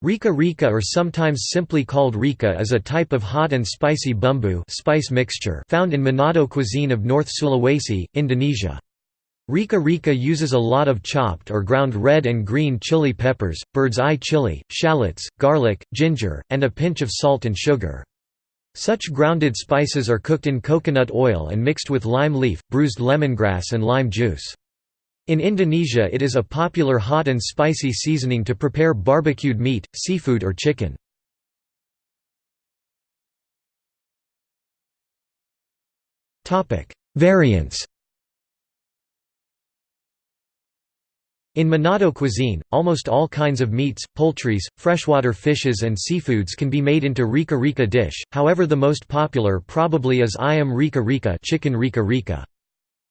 Rica rica or sometimes simply called rica is a type of hot and spicy bumbu spice mixture found in Manado cuisine of North Sulawesi, Indonesia. Rica rica uses a lot of chopped or ground red and green chili peppers, bird's eye chili, shallots, garlic, ginger, and a pinch of salt and sugar. Such grounded spices are cooked in coconut oil and mixed with lime leaf, bruised lemongrass and lime juice. In Indonesia it is a popular hot and spicy seasoning to prepare barbecued meat, seafood or chicken. Variants In Manado cuisine, almost all kinds of meats, poultries, freshwater fishes and seafoods can be made into rica rica dish, however the most popular probably is ayam rica rica chicken rica rica.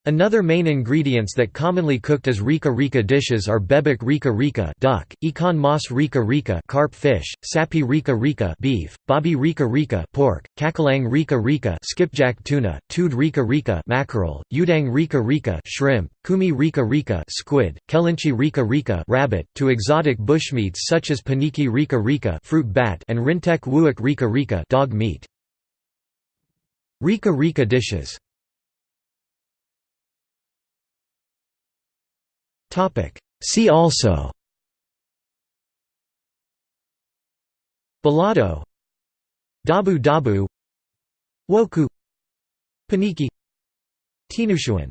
Another main ingredients that commonly cooked as rica rica dishes are bebek rica rica duck, ikan mas rica rica carp fish, sapi rica rica beef, babi rica rica pork, cakalang rica rica skipjack tuna, tude rica rica mackerel, udang rica rica shrimp, cumi rica rica squid, kelinci rica rica rabbit, to exotic bushmeats such as paniki rica rica fruit bat and rintek wuuk rica rica dog meat. Rica rica dishes See also. Balado Dabu Dabu. Woku. Paniki. Tinutuan